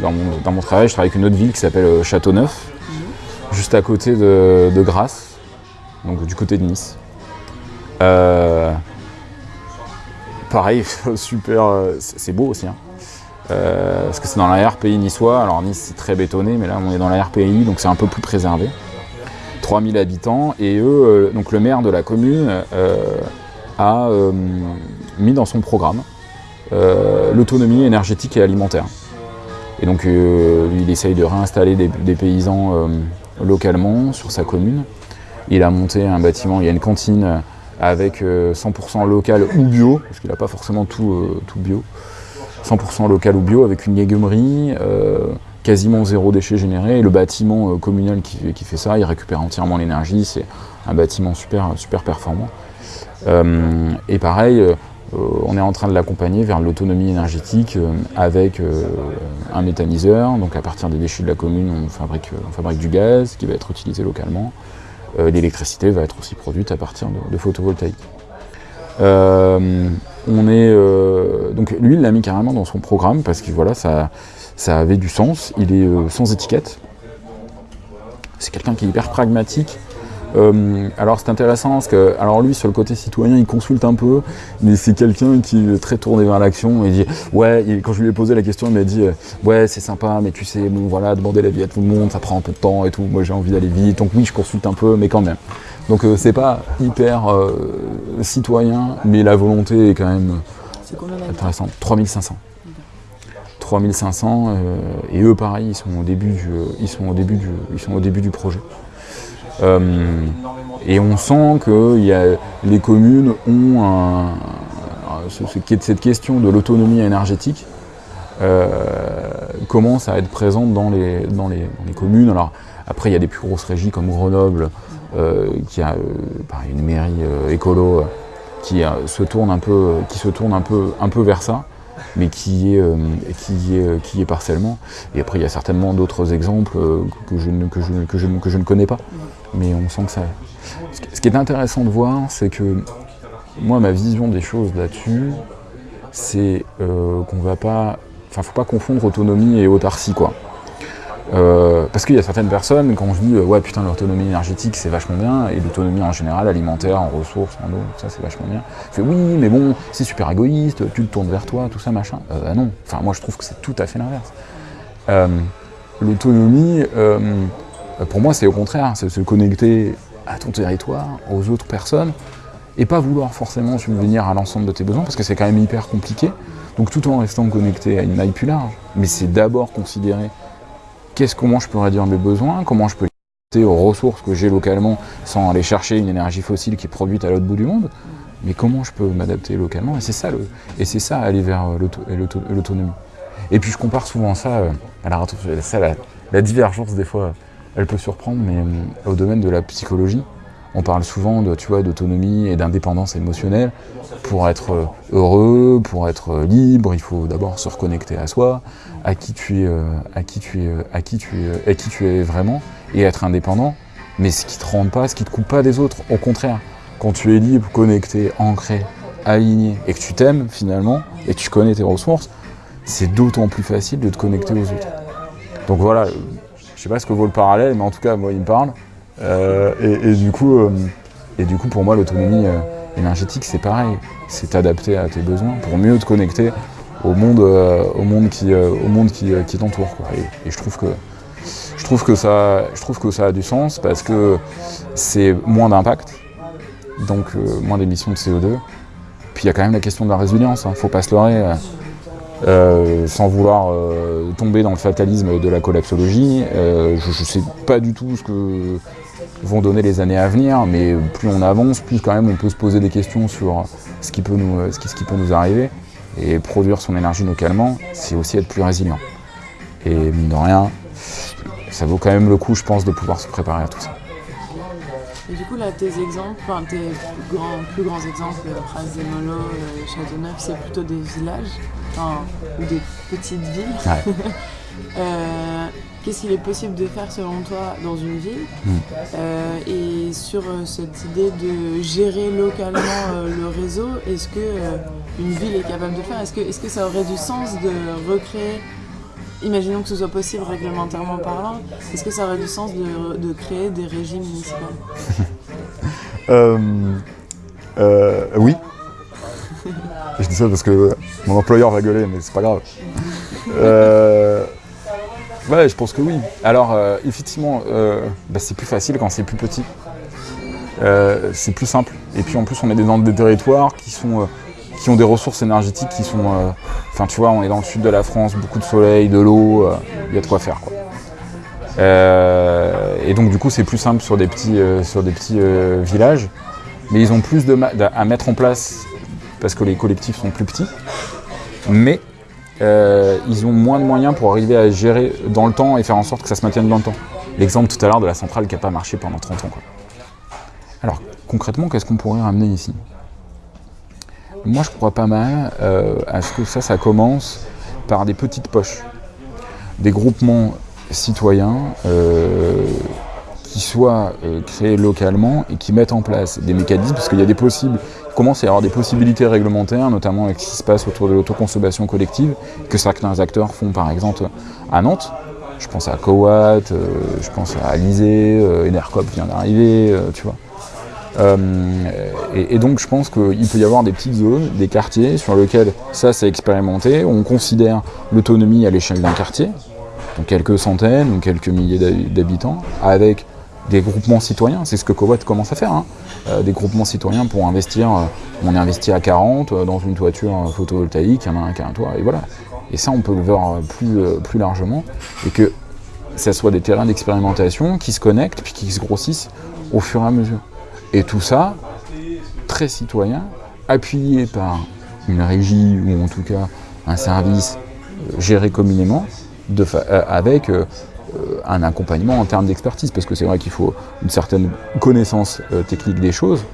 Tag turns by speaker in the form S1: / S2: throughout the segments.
S1: dans mon, dans mon travail, je travaille avec une autre ville qui s'appelle Châteauneuf, juste à côté de, de Grasse, donc du côté de Nice. Euh, pareil, super, euh, c'est beau aussi. hein. Euh, parce que c'est dans l'arrière-pays niçois. Alors Nice, c'est très bétonné, mais là, on est dans l'arrière-pays, donc c'est un peu plus préservé. 3000 habitants, et eux, euh, donc le maire de la commune euh, a euh, mis dans son programme euh, l'autonomie énergétique et alimentaire. Et donc, euh, il essaye de réinstaller des, paysans euh, localement sur sa commune. Il a monté un bâtiment, il y a une cantine avec euh, 100% local ou bio, parce qu'il n'a pas forcément tout, euh, tout bio. 100% local ou bio avec une légumerie, euh, quasiment zéro déchet généré. Et le bâtiment euh, communal qui, fait ça, il récupère entièrement l'énergie. C'est un bâtiment super, super performant. Euh, et pareil, euh, on est en train de l'accompagner vers l'autonomie énergétique euh, avec euh, un méthaniseur. Donc à partir des déchets de la commune, on fabrique, du gaz qui va être utilisé localement. Euh, L'électricité va être aussi produite à partir de, de photovoltaïque. Euh, on est, euh, donc lui, il l'a mis carrément dans son programme parce que voilà, ça, ça avait du sens. Il est euh, sans étiquette. C'est quelqu'un qui est hyper pragmatique. Euh, alors c'est intéressant parce que, alors lui sur le côté citoyen il consulte un peu, mais c'est quelqu'un qui est très tourné vers l'action et dit ouais, quand je lui ai posé la question il m'a dit euh, ouais c'est sympa mais tu sais bon voilà demander l'avis à tout le monde ça prend un peu de temps et tout, moi j'ai envie d'aller vite donc oui je consulte un peu mais quand même. Donc euh, c'est pas hyper citoyen mais la volonté est quand même intéressante. 3500. 3500 euh, et eux pareil ils sont au début du, ils sont au début du, ils sont au début du projet. Euh, et on sent que les communes ont cette question de l'autonomie énergétique euh, commence à être présente dans les, communes. Alors après il y a des plus grosses régies comme Grenoble euh, qui a une mairie écolo qui se tourne un peu, qui se tourne un peu, un peu vers ça mais qui est, euh, qui y est, qui est partiellement. Et après, il y a certainement d'autres exemples euh, que, je ne, que, je, que, je, que je ne connais pas. Mais on sent que ça. Ce qui- ce qui est intéressant de voir, c'est que moi, ma vision des choses là-dessus, c'est euh, qu'on va pas. Enfin, faut pas confondre autonomie et autarcie, quoi. Euh, parce qu'il y a certaines personnes, je dis euh, ouais putain l'autonomie énergétique c'est vachement bien, et l'autonomie en général, alimentaire, en ressources, en eau, ça c'est vachement bien. Je fais oui mais bon, c'est super égoïste, tu te tournes vers toi, tout ça machin. Euh, bah non, enfin moi je trouve que c'est tout à fait l'inverse. Euh, L'autonomie, euh, pour moi c'est au contraire, c'est se connecter à ton territoire, aux autres personnes, et pas vouloir forcément subvenir à l'ensemble de tes besoins, parce que c'est quand même hyper compliqué. Donc tout en restant connecté à une maille plus large, mais c'est d'abord considérer qu'est-ce, comment je peux réduire mes besoins, comment je peux aux ressources que j'ai localement sans aller chercher une énergie fossile qui est produite à l'autre bout du monde, mais comment je peux m'adapter localement, et c'est ça, ça aller vers euh, l'autonomie. Et puis je compare souvent ça, euh, la, la divergence des fois, elle peut surprendre, mais euh, au domaine de la psychologie, on parle souvent de, tu d'autonomie et d'indépendance émotionnelle. Pour être euh, heureux, pour être euh, libre, il faut d'abord se reconnecter à soi, à qui tu es, euh, à qui tu es, à qui tu es, à qui tu es vraiment, et être indépendant. Mais ce qui te rend pas, ce qui te coupe pas des autres. Au contraire, quand tu es libre, connecté, ancré, aligné, et que tu t'aimes finalement, et que tu connais tes ressources, c'est d'autant plus facile de te connecter aux autres. Donc voilà, je sais pas ce que vaut le parallèle, mais en tout cas, moi, il me parle. Euh, et, du coup, euh, et du coup, pour moi, l'autonomie euh, énergétique, c'est pareil. C'est t'adapter à tes besoins pour mieux te connecter au monde, au monde qui, au monde qui, t'entoure. Et, je trouve que je trouve que ça, je trouve que ça a du sens parce que c'est moins d'impact, donc moins d'émissions de CO2. Puis il y a quand même la question de la résilience. Hein. Faut pas se leurrer. sans vouloir tomber dans le fatalisme de la collapsologie, je ne sais pas du tout ce que vont donner les années à venir, mais plus on avance, plus quand même on peut se poser des questions sur ce qui peut nous, ce qui, ce qui peut nous arriver. Et produire son énergie localement, c'est aussi être plus résilient. Et mine de rien, ça vaut quand même le coup, je pense, de pouvoir se préparer à tout ça.
S2: Et du coup, là, tes exemples, enfin, tes plus grands, plus grands exemples, euh, Pras des Molo, euh, Châteauneuf, c'est plutôt des villages, enfin, ou des petites villes.
S1: Ouais.
S2: Euh, Qu'est-ce qu'il est possible de faire selon toi dans une ville
S1: Mm.
S2: Euh, Et sur euh, cette idée de gérer localement le réseau, est-ce que une ville est capable de faire? Est-ce que, est que ça aurait du sens de recréer imaginons que ce soit possible réglementairement parlant, est-ce que ça aurait du sens de, de créer des régimes municipaux?
S1: Euh, euh, Oui. je dis ça parce que mon employeur va gueuler, mais c'est pas grave. Euh, ouais, je pense que oui. Alors, euh, effectivement, euh, bah, c'est plus facile quand c'est plus petit. Euh, c'est plus simple. Et puis en plus, on est dans des territoires qui sont, qui ont des ressources énergétiques qui sont. Enfin, tu vois, on est dans le sud de la France, beaucoup de soleil, de l'eau, il y a de quoi faire, quoi. Et donc, du coup, c'est plus simple sur des petits, sur des petits villages. Mais ils ont plus de à mettre en place parce que les collectifs sont plus petits. Mais euh, ils ont moins de moyens pour arriver à gérer dans le temps et faire en sorte que ça se maintienne dans le temps. L'exemple tout à l'heure de la centrale qui n'a pas marché pendant 30 ans. Alors concrètement, qu'est-ce qu'on pourrait ramener ici? Moi je crois pas mal euh, à ce que ça, ça commence par des petites poches. Des groupements citoyens euh, qui soient euh, créés localement et qui mettent en place des mécanismes, parce qu'il y a des possibles, commence à y avoir des possibilités réglementaires, notamment avec ce qui se passe autour de l'autoconsommation collective, que certains acteurs font par exemple à Nantes. Je pense à Coat, euh, je pense à Alizé, euh, Enercop vient d'arriver, euh, tu vois. Euh, et, donc je pense qu'il peut y avoir des petites zones, des quartiers sur lesquels ça c'est expérimenté, on considère l'autonomie à l'échelle d'un quartier, donc quelques centaines ou quelques milliers d'hab- d'habitants, avec des groupements citoyens, c'est ce que Cowat commence à faire, hein. Euh, des groupements citoyens pour investir, euh, on est investi à 40 euh, dans une toiture photovoltaïque, il y en a un qui a un toit, et voilà. Et ça on peut le voir plus, largement, et que ça soit des terrains d'expérimentation qui se connectent puis qui se grossissent au fur et à mesure. Et tout ça, très citoyen, appuyé par une régie ou en tout cas un service géré communément, avec un accompagnement en termes d'expertise, parce que c'est vrai qu'il faut une certaine connaissance euh, technique des choses.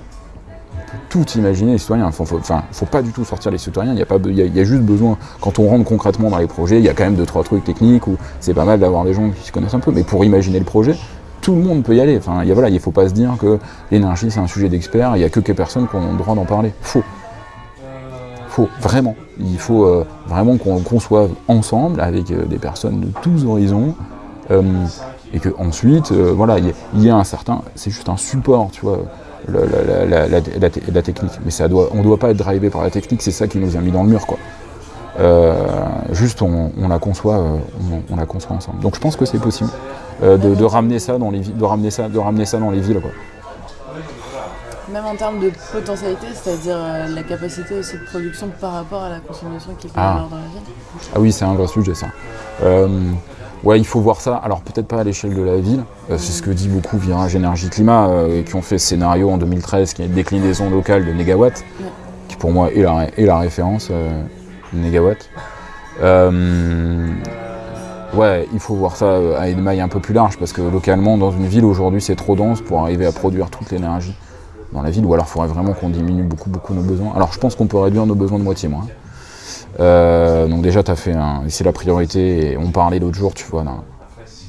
S1: Tout imaginer les citoyens. Enfin, faut, faut pas du tout sortir les citoyens. Il y a pas, il y juste besoin, quand on rentre concrètement dans les projets, il y a quand même deux trois trucs techniques où c'est pas mal d'avoir des gens qui se connaissent un peu. Mais pour imaginer le projet, tout le monde peut y aller. Enfin, il voilà, il faut pas se dire que l'énergie c'est un sujet d'experts. Il y a que quelques personnes qui ont le droit d'en parler. Faux. Faux, vraiment. Il faut euh, vraiment qu'on conçoive ensemble avec euh, des personnes de tous horizons. Euh, et que ensuite, euh, voilà, il y, a- il y a un certain, c'est juste un support, tu vois, la, la- la- la- la te- la technique. Mais ça doit, on ne doit pas être drivé par la technique, c'est ça qui nous a mis dans le mur, quoi. Euh, juste, on, on la conçoit, euh, on, on la conçoit ensemble. Donc, je pense que c'est possible euh, de, de ramener ça dans les, vi- de ramener ça, de ramener ça dans les villes, quoi.
S2: Même en termes de potentialité, c'est-à-dire la capacité aussi de production par rapport à la consommation qu'il peut y
S1: Ah.
S2: avoir dans la ville.
S1: Ah oui, c'est un vrai sujet ça. Ouais, il faut voir ça. Alors peut-être pas à l'échelle de la ville. Euh, c'est ce que dit beaucoup Virage Énergie Climat, euh, qui ont fait ce scénario en 2013, qui est une déclinaison locale de négawatts,
S2: Ouais.
S1: qui pour moi est la, référence euh, négawatt. Euh, ouais, il faut voir ça à une maille un peu plus large, parce que localement, dans une ville aujourd'hui, c'est trop dense pour arriver à produire toute l'énergie dans la ville, ou alors il faudrait vraiment qu'on diminue beaucoup, beaucoup nos besoins. Alors je pense qu'on peut réduire nos besoins de moitié moins. Euh, donc déjà, tu fait un, c'est la priorité. Et on parlait l'autre jour, tu vois,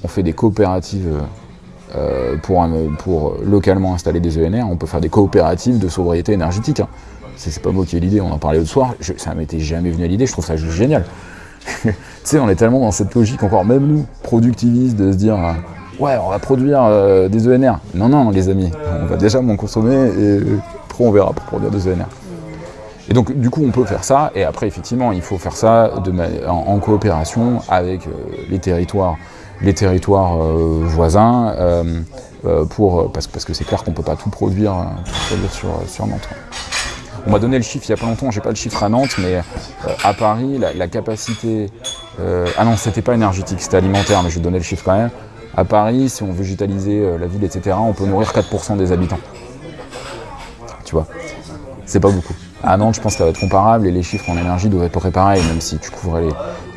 S1: on fait des coopératives euh, pour, localement installer des ENR. On peut faire des coopératives de sobriété énergétique. hein. C'est pas moi qui ai l'idée, on en parlait l'autre soir. Ça m'était jamais venu à l'idée, je trouve ça juste génial. tu sais, on est tellement dans cette logique, encore même nous, productivistes, de se dire euh, ouais, on va produire des ENR. Non, non, les amis, on va déjà m'en consommer et on verra pour produire des ENR. Et donc, du coup, on peut faire ça. Et après, effectivement, il faut faire ça en, coopération avec euh, les territoires, les territoires euh, voisins, euh, pour, parce, que- c'est clair qu'on ne peut pas tout produire, euh, tout sur, Nantes. On m'a donné le chiffre il n'y a pas longtemps, j'ai pas le chiffre à Nantes, mais à Paris, la, capacité. ah non, c'était pas énergétique, c'était alimentaire, mais je vais donner le chiffre quand même. À Paris, si on végétalisait la ville, etc., on peut nourrir 4% des habitants. Tu vois, c'est pas beaucoup. À Nantes, je pense que ça va être comparable et les chiffres en énergie doivent être à peu près pareils, même si tu couvrais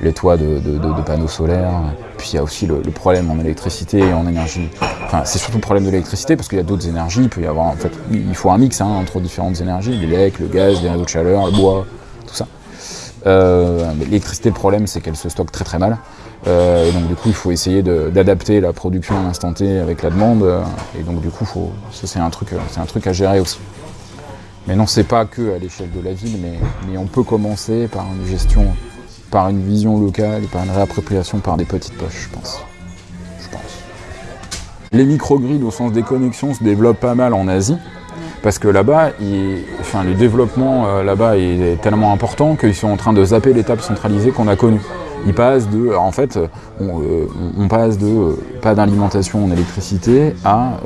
S1: les, toits de, panneaux solaires. Puis il y a aussi le, problème en électricité et en énergie. Enfin, c'est surtout le problème de l'électricité parce qu'il y a d'autres énergies. Il peut y avoir, en fait, il faut un mix hein, entre différentes énergies l'élec, le gaz, les réseaux de chaleur, le bois, tout ça. Euh, L'électricité, le problème, c'est qu'elle se stocke très très mal. Euh, et donc du coup, il faut essayer d'adapter la production à l'instant T avec la demande. Et donc du coup, ça c'est un truc à gérer aussi. Mais non, c'est pas que à l'échelle de la ville, mais, on peut commencer par une gestion par une vision locale et par une réappropriation par des petites poches, je pense. Je pense. Les microgrids au sens des connexions se développent pas mal en Asie. Parce que là-bas, enfin, le développement euh, là-bas est tellement important qu'ils sont en train de zapper l'étape centralisée qu'on a connue. Ils passent de, en fait, on, euh, passe de euh, pas d'alimentation en électricité à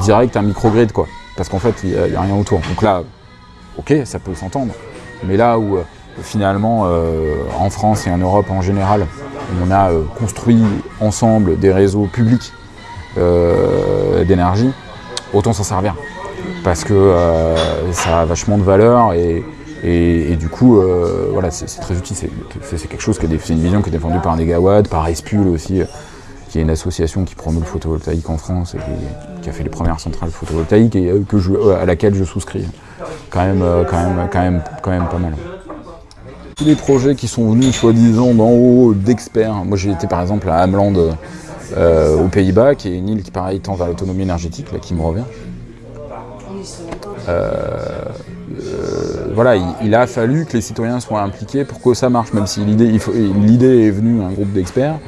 S1: direct un microgrid, quoi. Parce qu'en fait, il n'y a, rien autour. Donc là, ok, ça peut s'entendre. Mais là où finalement, en France et en Europe en général, on a construit ensemble des réseaux publics d'énergie, autant s'en servir parce que euh, ça a vachement de valeur et, du coup, euh, voilà, c'est très utile. C'est quelque chose qui une vision qui est défendue par Negawatt, par Espul aussi, euh, qui est une association qui promeut le photovoltaïque en France a fait les premières centrales photovoltaïques et que je, à laquelle je souscris. Quand même, quand même, quand même, quand même pas mal. Tous les projets qui sont venus, soi-disant, d'en haut, d'experts. Moi, j'ai été par exemple à Ameland, aux Pays-Bas, qui est une île qui, pareil, tend vers l'autonomie énergétique, là, qui me revient. Euh, euh, voilà, il, a fallu que les citoyens soient impliqués pour que ça marche, même si l'idée est venue un groupe d'experts,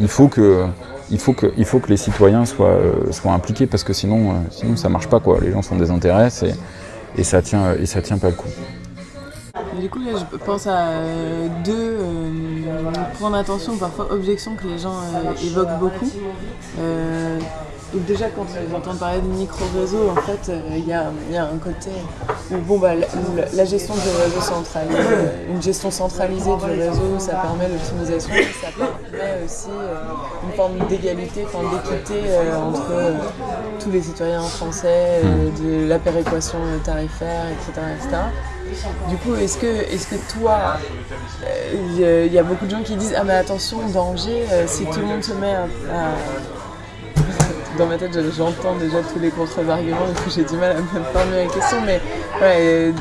S1: il faut que il faut que, il faut que les citoyens soient, euh, soient impliqués parce que sinon, sinon ça marche pas quoi. Les gens sont désintéressés et, ça tient et ça tient pas le coup.
S2: Du coup, là, je pense à deux points d'attention, parfois objections que les gens évoquent beaucoup. Déjà quand j'entends parler de micro-réseau, en fait, euh, il y, a, un côté où bon, bah, la, gestion du réseau centralisé, une gestion centralisée du réseau, ça permet l'optimisation, ça permet aussi euh, une forme d'égalité, d'équité euh, entre tous les citoyens français, de la péréquation tarifaire, etc. Du coup, est-ce que, est que toi, il y, a beaucoup de gens qui disent Ah mais attention, danger, si tout le monde se met à dans ma tête, j'entends déjà tous les contre-arguments, et j'ai du mal à me formuler la question, mais ouais,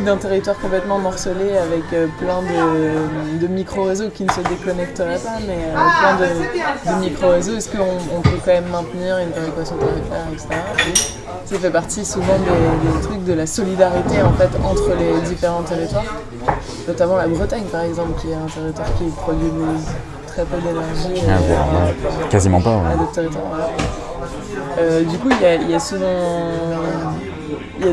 S2: d'un territoire complètement morcelé avec euh, plein de, micro-réseaux qui ne se déconnecteraient pas, mais euh, plein de, micro-réseaux. Est-ce qu'on peut quand même maintenir une péréquation tarifaire, etc. Ça fait partie souvent des, trucs de la solidarité en fait entre les différents territoires, notamment la Bretagne par exemple, qui est un territoire qui produit très peu d'énergie.
S1: Ah, quasiment pas.
S2: Euh, du coup, il y, a, souvent,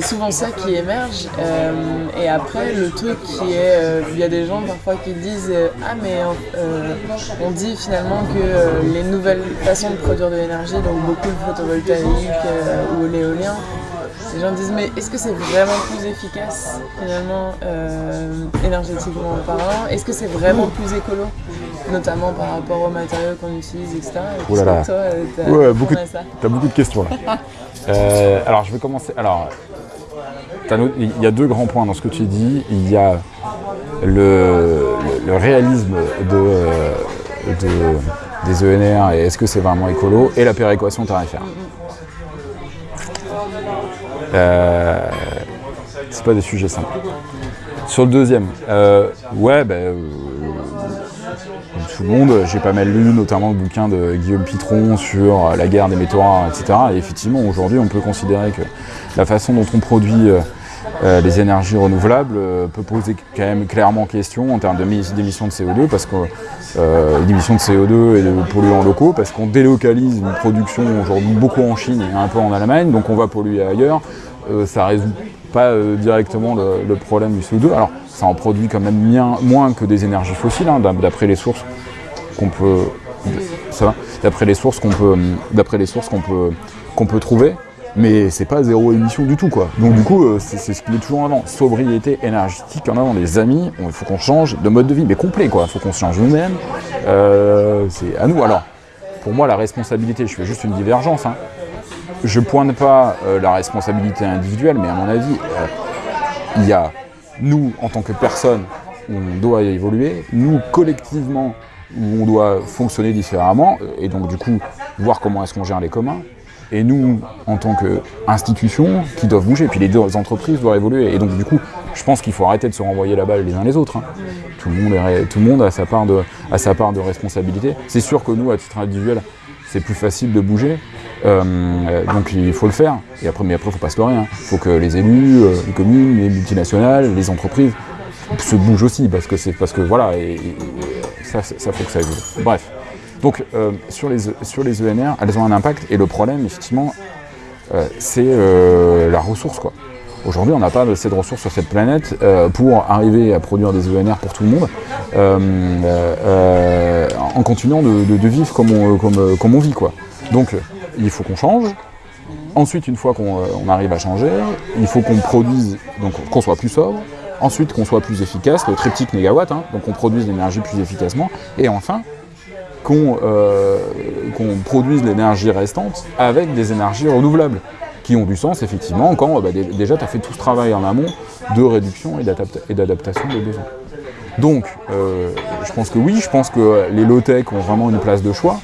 S2: souvent ça qui émerge. Euh, et après, le truc qui est, euh, il y a des gens parfois qui disent ah mais on dit finalement que les nouvelles façons de produire de l'énergie, donc beaucoup de photovoltaïque ou l'éolien, les gens disent mais est-ce que c'est vraiment plus efficace finalement énergétiquement parlant? Est-ce que c'est vraiment plus écolo? Notamment par rapport aux matériaux qu'on utilise, etc.
S1: Là là. ouais, beaucoup, as beaucoup de questions là. Euh, alors je vais commencer. Alors, il y a deux grands points dans ce que tu dis. Il y a le, réalisme de, des ENR et est-ce que c'est vraiment écolo et la péréquation tarifaire. Euh, c'est pas des sujets simples. Sur le deuxième, euh, ouais, ben, J'ai pas mal lu notamment le bouquin de Guillaume Pitron sur la guerre des métaux rares, etc. Et effectivement, aujourd'hui, on peut considérer que la façon dont on produit euh, euh, les énergies renouvelables euh, peut poser quand même clairement question en termes d'émissions de CO2, parce que d'émissions de CO2 et de polluants locaux, parce qu'on délocalise une production aujourd'hui beaucoup en Chine et un peu en Allemagne, donc on va polluer ailleurs. Ça résout pas directement le, problème du CO2. Alors, ça en produit quand même moins que des énergies fossiles, hein, d'après les sources qu'on peut, ça d'après les sources qu'on peut, d'après les sources qu'on peut, qu'on peut trouver. Mais c'est pas zéro émission du tout quoi. Donc du coup, euh, c'est ce qui est toujours en avant. Sobriété énergétique en avant, les amis. Il faut qu'on change de mode de vie, mais complet quoi. Il faut qu'on change nous-mêmes. Euh, c'est à nous. Alors, pour moi, la responsabilité, je fais juste une divergence. Hein. Je pointe pas euh, la responsabilité individuelle, mais à mon avis, il y a nous en tant que personne, on doit évoluer. Nous collectivement, où on doit fonctionner différemment, et donc du coup, voir comment est-ce qu'on gère les communs, et nous, en tant qu'institution, qui doivent bouger, puis les deux entreprises doivent évoluer, et donc du coup, je pense qu'il faut arrêter de se renvoyer la balle les uns les autres. Hein. Tout, le monde a sa part de responsabilité. C'est sûr que nous, à titre individuel, c'est plus facile de bouger, euh, donc il faut le faire. Et après, mais après, il ne faut pas se leurrer. Il hein. faut que les élus, euh, les communes, les multinationales, les entreprises se bougent aussi, parce que c'est parce que voilà, ça, faut que ça évolue. Bref. Donc sur, les, sur les ENR, elles ont un impact, et le problème, effectivement, c'est la ressource. quoi. Aujourd'hui, on n'a pas assez de ressources sur cette planète euh, pour arriver à produire des ENR pour tout le monde euh, euh, en continuant de, vivre comme on, comme, on, vit. Quoi. Donc, il faut qu'on change. Ensuite, une fois qu'on arrive à changer, il faut qu'on produise, donc qu'on soit plus sobre. Ensuite, qu'on soit plus efficace, le triptyque négawatt, hein, donc qu'on produise l'énergie plus efficacement. Et enfin, qu'on produise l'énergie restante avec des énergies renouvelables qui ont du sens, effectivement, quand bah, déjà tu as fait tout ce travail en amont de réduction et d'adaptation des besoins. Donc, euh, je pense que oui, je pense que les low-tech ont vraiment une place de choix.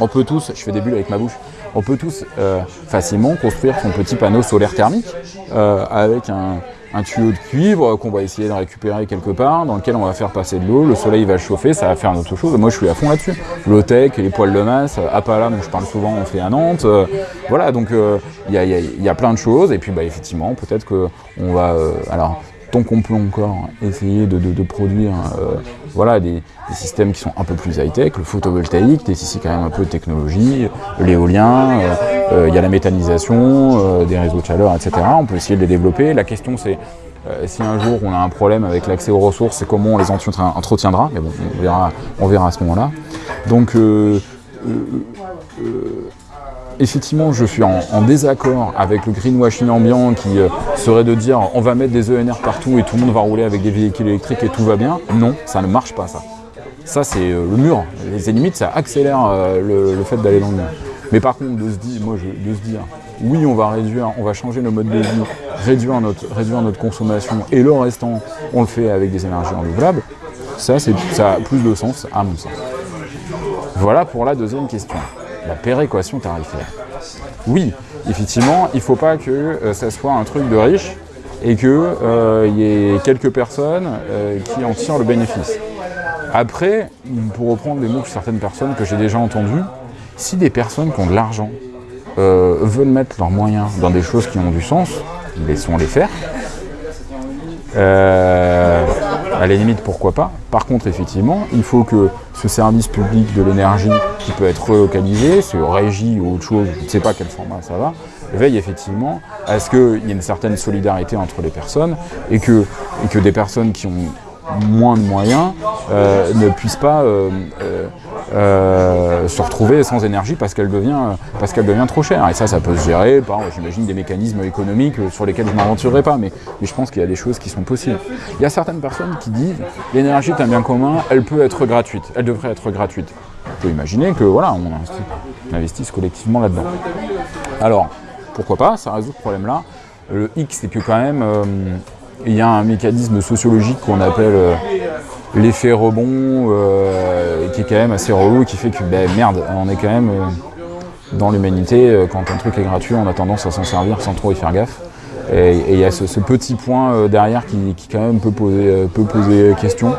S1: On peut tous, je fais des bulles avec ma bouche, on peut tous euh, facilement construire son petit panneau solaire thermique euh, avec un, tuyau de cuivre qu'on va essayer de récupérer quelque part, dans lequel on va faire passer de l'eau, le soleil va chauffer, ça va faire autre chose. Moi, je suis à fond là-dessus. Low-tech, les poils de masse, Apala, dont je parle souvent, on fait à Nantes. Euh, voilà, donc euh, il y, a, plein de choses. Et puis, bah, effectivement, peut-être qu'on va... Euh, alors, tant qu'on peut encore essayer de, produire voilà, des, systèmes qui sont un peu plus high-tech, le photovoltaïque, ici quand même un peu de technologie, l'éolien, il y a la méthanisation, des réseaux de chaleur, etc. On peut essayer de les développer. La question c'est si un jour on a un problème avec l'accès aux ressources, c'est comment on les entretiendra, mais bon, on verra, on verra à ce moment-là. Donc, effectivement, je suis en, désaccord avec le greenwashing ambiant qui euh, serait de dire on va mettre des ENR partout et tout le monde va rouler avec des véhicules électriques et tout va bien. Non, ça ne marche pas ça. Ça, c'est euh, le mur. Les limites, ça accélère euh, le, fait d'aller dans le mur. Mais par contre, de se dire, moi, de se dire, oui, on va réduire, on va changer nos modes de vie, réduire notre, consommation, et le restant, on le fait avec des énergies renouvelables, ça, ça a plus de sens à mon sens. Voilà pour la deuxième question la péréquation tarifaire. Oui, effectivement, il ne faut pas que euh, ça soit un truc de riche et qu'il euh, y ait quelques personnes euh, qui en tirent le bénéfice. Après, pour reprendre les mots de certaines personnes que j'ai déjà entendues, si des personnes qui ont de l'argent veulent mettre leurs moyens dans des choses qui ont du sens, laissons-les faire à la limite, pourquoi pas. Par contre, effectivement, il faut que ce service public de l'énergie qui peut être relocalisé, ce régie ou autre chose, je ne sais pas quel format ça va, veille effectivement à ce qu'il y ait une certaine solidarité entre les personnes et que, des personnes qui ont moins de moyens euh, ne puissent pas euh, euh, se retrouver sans énergie parce qu'elle devient, qu'elle devient trop chère. Et ça, ça peut se gérer par, j'imagine, des mécanismes économiques sur lesquels je ne m'aventurerai pas, mais, mais, je pense qu'il y a des choses qui sont possibles. Il y a certaines personnes qui disent l'énergie est un bien commun, elle peut être gratuite, elle devrait être gratuite. On peut imaginer que voilà, on investisse collectivement là-dedans. Alors, pourquoi pas, ça résout ce problème-là. Le X, c'est que quand même, il y a un mécanisme sociologique qu'on appelle euh, l'effet rebond, euh, qui est quand même assez relou, qui fait que, ben, merde, on est quand même euh, dans l'humanité, quand un truc est gratuit, on a tendance à s'en servir sans trop y faire gaffe. Et il y a ce, petit point derrière qui, quand même peut poser, peut poser question.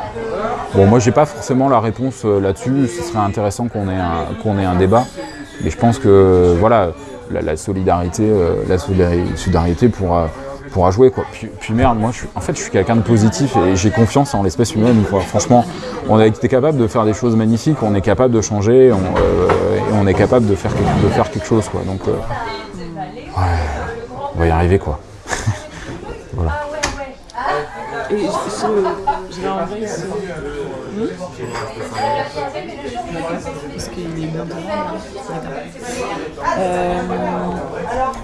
S1: Bon, moi, j'ai pas forcément la réponse là-dessus. Ce serait intéressant qu'on ait, un, ait un débat. Mais je pense que, voilà, la, solidarité, la solidarité pourra pourra jouer quoi. Puis, merde, moi je suis, en fait je suis quelqu'un de positif et j'ai confiance en l'espèce humaine. Franchement, on a été capable de faire des choses magnifiques, on est capable de changer, on, euh, et on est capable de faire, de faire quelque chose quoi. Donc euh, on va y arriver quoi. voilà.
S2: Je, vais en vrai ici. Parce qu'il est bien devant. Euh,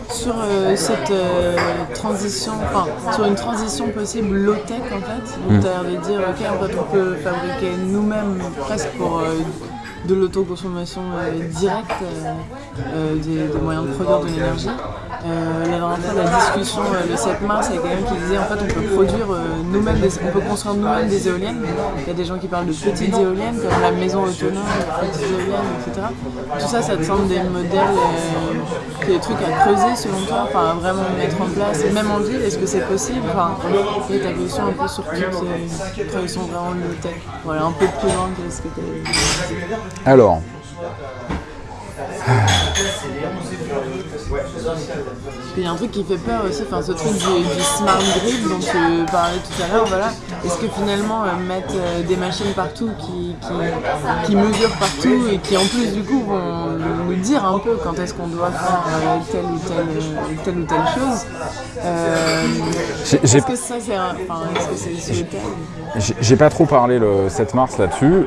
S2: sur euh, cette euh, transition, enfin, sur une transition possible low-tech en fait, où hmm. tu de dire, ok, en fait, on peut fabriquer nous-mêmes presque pour de l'autoconsommation directe des, moyens de produire de l'énergie. Euh, la dernière fois, la discussion euh, le 7 mars, il y a quelqu'un qui disait en fait on peut produire euh, nous-mêmes, on peut construire nous-mêmes des éoliennes. Il y a des gens qui parlent de petites éoliennes comme la maison autonome, petites éoliennes, etc. Tout ça, ça te semble des modèles, des trucs à creuser selon toi, enfin vraiment mettre en place, même en ville, est-ce que c'est possible? Enfin, et ta question un peu sur toutes ces traditions vraiment low-tech. Voilà, un peu plus loin que ce que tu as
S1: Alors,
S2: Il y a un truc qui fait peur aussi, enfin ce truc du, du smart grid dont tu parlais tout à l'heure, voilà. Est-ce que finalement euh, mettre euh, des machines partout qui, qui, qui mesurent partout et qui en plus du coup vont nous dire un peu quand est-ce qu'on doit faire euh, telle ou telle, telle ou telle chose, est-ce que ça c'est enfin,
S1: J'ai j'ai pas trop parlé le 7 mars là-dessus.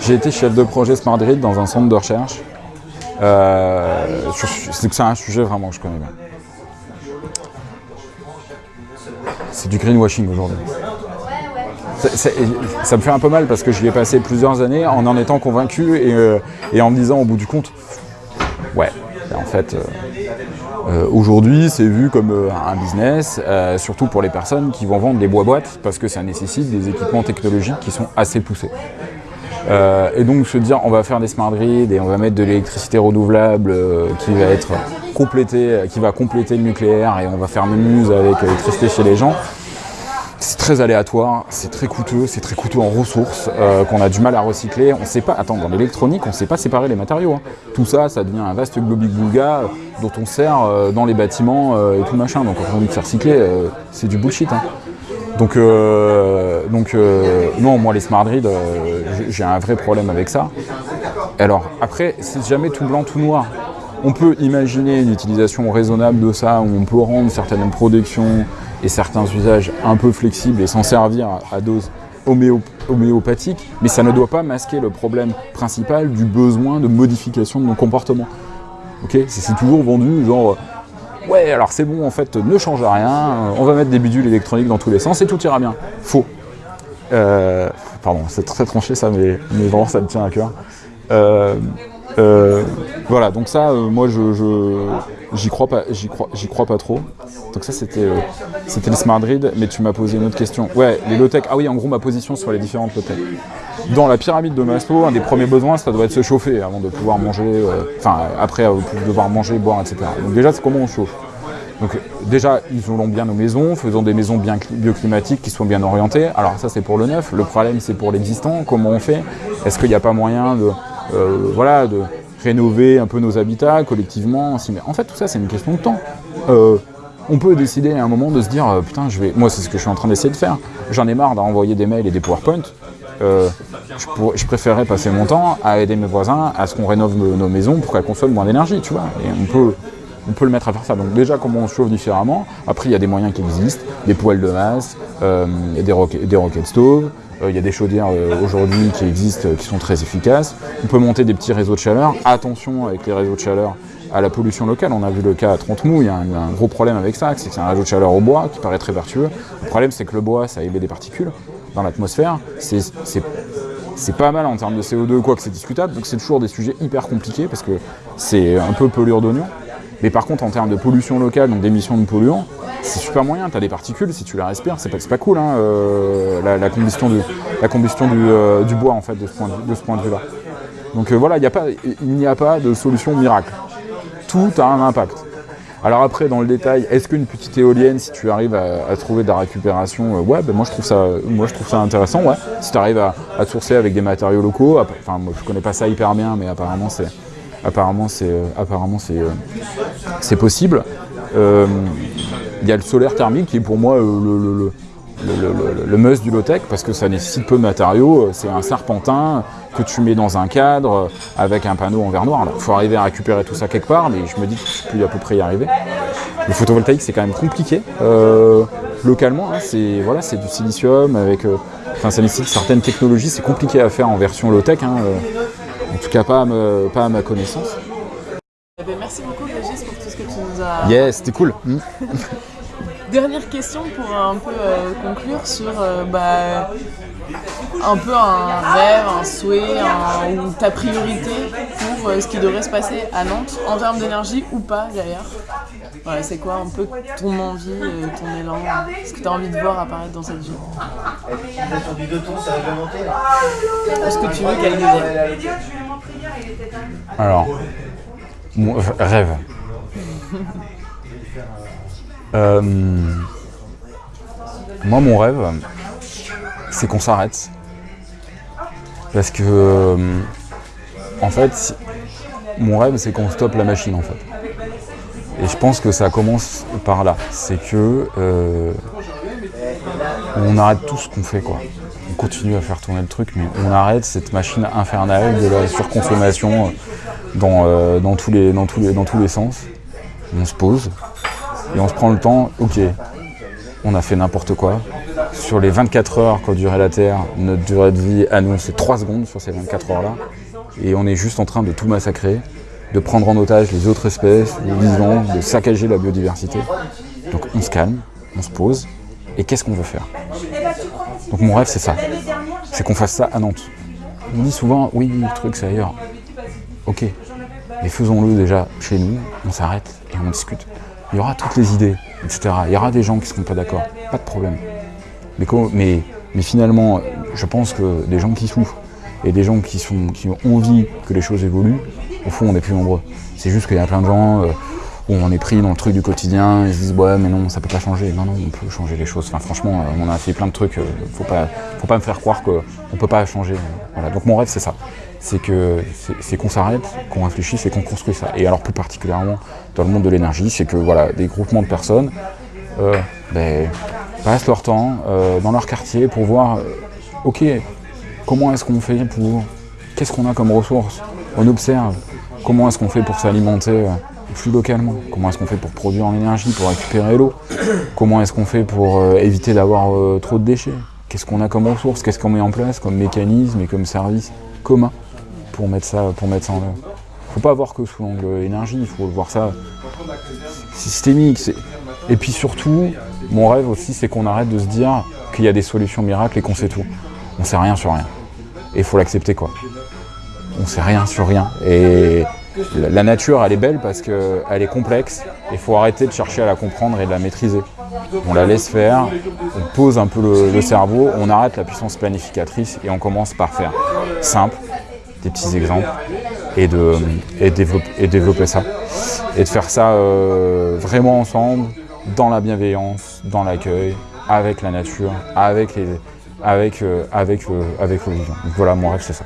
S1: J'ai été chef de projet Smart Grid dans un centre de recherche. Euh, c'est un sujet vraiment que je connais bien. C'est du greenwashing aujourd'hui. Ça me fait un peu mal parce que j'y ai passé plusieurs années en en étant convaincu et, euh, et en me disant au bout du compte, ouais, en fait, euh, euh, aujourd'hui c'est vu comme un business, surtout pour les personnes qui vont vendre des bois-boîtes parce que ça nécessite des équipements technologiques qui sont assez poussés. Euh, et donc se dire on va faire des smart grids et on va mettre de l'électricité renouvelable euh, qui va être complétée, qui va compléter le nucléaire et on va faire muse avec l'électricité chez les gens. C'est très aléatoire, c'est très coûteux, c'est très coûteux en ressources, euh, qu'on a du mal à recycler. On sait pas, attends, dans l'électronique, on sait pas séparer les matériaux. hein. Tout ça, ça devient un vaste globic-boulga euh, dont on sert euh, dans les bâtiments euh, et tout machin. Donc quand on dit c'est recyclé, euh, c'est du bullshit. hein. Donc, euh, donc euh, non, moi les smart grids, euh, j'ai- un vrai problème avec ça. Alors après, c'est jamais tout blanc, tout noir. On peut imaginer une utilisation raisonnable de ça, où on peut rendre certaines productions et certains usages un peu flexibles et s'en servir à, dose homéo- homéopathique, mais ça ne doit pas masquer le problème principal du besoin de modification de nos comportements. C'est toujours vendu genre ouais alors c'est bon en fait ne change rien, on va mettre des bidules électroniques dans tous les sens et tout ira bien. Faux. Euh, pardon, c'est très tranché ça, mais, mais vraiment ça me tient à cœur. Euh, euh, voilà, donc ça, euh, moi, je- j'y crois pas, j'y crois, j'y crois pas trop. Donc ça, c'était, euh, c'était le smart grid, mais tu m'as posé une autre question. Ouais, les low-tech. Ah oui, en gros, ma position sur les différentes low-tech. Dans la pyramide de Maslow, un des premiers besoins, ça doit être se chauffer avant de pouvoir manger, euh, enfin, après, euh, devoir manger, boire, etc. Donc déjà, c'est comment on chauffe. Donc déjà, isolons bien nos maisons, faisons des maisons bien cli- bioclimatiques qui sont bien orientées. Alors ça, c'est pour le neuf. Le problème, c'est pour l'existant. Comment on fait? Est-ce qu'il n'y a pas moyen de, euh, voilà, de rénover un peu nos habitats collectivement mais En fait, tout ça, c'est une question de temps. Euh, on peut décider à un moment de se dire, euh, putain, je vais. Moi, c'est ce que je suis en train d'essayer de faire. J'en ai marre d'envoyer des mails et des PowerPoint. Euh, je, préférerais passer mon temps à aider mes voisins à ce qu'on rénove nos, maisons pour qu'elles consomment moins d'énergie, tu vois. Et on peut, on peut le mettre à faire ça. Donc déjà, comment on se chauffe différemment. Après, il y a des moyens qui existent, des poêles de masse, des, roquettes, des rocket stoves. Euh, Il y a des chaudières euh, aujourd'hui qui existent, euh, qui sont très efficaces. On peut monter des petits réseaux de chaleur. Attention avec les réseaux de chaleur à la pollution locale. On a vu le cas à Trente-Mou, il y a un, il y a un gros problème avec ça, c'est que c'est un réseau de chaleur au bois qui paraît très vertueux. Le problème, c'est que le bois, ça émet des particules dans l'atmosphère. C'est pas mal en termes de CO2, quoi que c'est discutable, donc c'est toujours des sujets hyper compliqués parce que c'est un peu pelure d'oignon. Mais par contre, en termes de pollution locale, donc d'émissions de polluants, c'est super moyen. Tu as des particules, si tu les respires, c'est pas, pas cool, hein, euh, la, la combustion, du, la combustion euh, du bois, en fait, de ce point de, de de vue-là. Donc euh, voilà, il n'y a pas de solution miracle. Tout a un impact. Alors après, dans le détail, est-ce qu'une petite éolienne, si tu arrives à, trouver de la récupération, ouais, ben moi je trouve ça, moi je trouve ça intéressant, ouais. Si tu arrives à, à sourcer avec des matériaux locaux, enfin moi je connais pas ça hyper bien, mais apparemment c'est, apparemment c'est, apparemment c'est possible. Il y a le solaire thermique qui est pour moi euh, le, le- must du low-tech parce que ça nécessite peu de matériaux. Euh, C'est un serpentin que tu mets dans un cadre euh, avec un panneau en verre noir. Il faut arriver à récupérer tout ça quelque part, mais je me dis que je peux à peu près y arriver. Le photovoltaïque, c'est quand même compliqué. Euh, localement, hein, c'est voilà, du silicium avec. euh, Enfin, ça nécessite certaines technologies. C'est compliqué à faire en version low-tech. hein, euh, en tout cas, pas à, me- pas à ma connaissance.
S2: Eh ben, merci beaucoup Régis pour tout ce que tu nous as
S1: Yes, c'était cool.
S2: Dernière question pour un peu euh, conclure sur euh, bah, un peu un rêve, un souhait, un- ou ta priorité pour euh, ce qui devrait se passer à Nantes en termes d'énergie ou pas d'ailleurs. Voilà, c'est quoi un peu ton envie, euh, ton élan, ce que tu as envie de voir apparaître dans cette ville?
S3: Sur du deux.
S2: Est-ce que tu veux qu'elle devienne
S1: Alors, mon rêve. Euh, moi, mon rêve, c'est qu'on s'arrête. Parce que, euh, en fait, mon rêve, c'est qu'on stoppe la machine en fait. Et je pense que ça commence par là. C'est que euh, on arrête tout ce qu'on fait quoi. On continue à faire tourner le truc, mais on arrête cette machine infernale de la surconsommation dans tous les sens. On se pose et on se prend le temps, ok, on a fait n'importe quoi. Sur les 24 heures qu'a duré la Terre, notre durée de vie c'est 3 secondes sur ces 24 heures-là. Et on est juste en train de tout massacrer de prendre en otage les autres espèces, les vivants, de saccager la biodiversité. Donc on se calme, on se pose, et qu'est-ce qu'on veut faire? Donc mon rêve c'est ça, c'est qu'on fasse ça à Nantes. On dit souvent, oui, le truc c'est ailleurs. Ok, mais faisons-le déjà chez nous, on s'arrête et on discute. Il y aura toutes les idées, etc. Il y aura des gens qui ne seront pas d'accord, pas de problème. Mais, finalement, je pense que des gens qui souffrent et des gens qui ont envie que les choses évoluent, au fond, on est plus nombreux. C'est juste qu'il y a plein de gens euh, on est pris dans le truc du quotidien, ils se disent ouais mais non, ça peut pas changer. Non, non, on peut changer les choses. Franchement, euh, on a fait plein de trucs, euh, faut pas, faut pas me faire croire qu'on peut pas changer. Donc mon rêve c'est ça. C'est qu'on s'arrête, qu'on réfléchisse et qu'on construit ça. Et alors plus particulièrement dans le monde de l'énergie, c'est que voilà, des groupements de personnes ben, passent leur temps dans leur quartier pour voir ok, comment est-ce qu'on fait pour. Qu'est-ce qu'on a comme ressources? On observe, Comment est-ce qu'on fait pour s'alimenter euh, plus localement Comment est-ce qu'on fait pour produire en énergie, pour récupérer l'eau? Comment est-ce qu'on fait pour euh, éviter d'avoir euh, trop de déchets? Qu'est-ce qu'on a comme ressources? Qu'est-ce qu'on met en place comme mécanisme et comme service commun pour mettre ça, pour mettre ça en œuvre? Faut pas voir que sous l'angle énergie, il faut voir ça systémique. Et puis surtout, mon rêve aussi, c'est qu'on arrête de se dire qu'il y a des solutions miracles et qu'on sait tout. On sait rien sur rien. Et il faut l'accepter quoi on sait rien sur rien. Et la nature, elle est belle parce qu'elle est complexe. Il faut arrêter de chercher à la comprendre et de la maîtriser. On la laisse faire, on pose un peu le, cerveau, on arrête la puissance planificatrice et on commence par faire simple, des petits exemples, et, de, et, développer, ça. Et de faire ça euh, vraiment ensemble, dans la bienveillance, dans l'accueil, avec la nature, avec, les, avec, euh, avec, avec voilà, mon rêve, c'est ça.